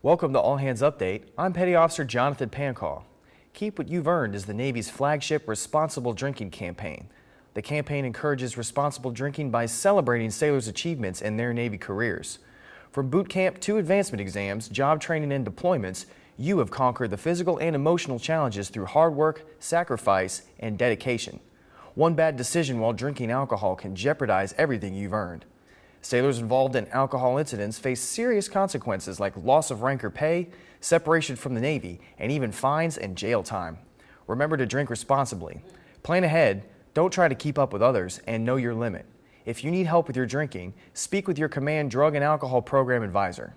Welcome to All Hands Update. I'm Petty Officer Jonathan Pancall. Keep What You've Earned is the Navy's flagship responsible drinking campaign. The campaign encourages responsible drinking by celebrating sailors' achievements in their Navy careers. From boot camp to advancement exams, job training, and deployments, you have conquered the physical and emotional challenges through hard work, sacrifice, and dedication. One bad decision while drinking alcohol can jeopardize everything you've earned. Sailors involved in alcohol incidents face serious consequences like loss of rank or pay, separation from the Navy, and even fines and jail time. Remember to drink responsibly. Plan ahead, don't try to keep up with others, and know your limit. If you need help with your drinking, speak with your command drug and alcohol program advisor.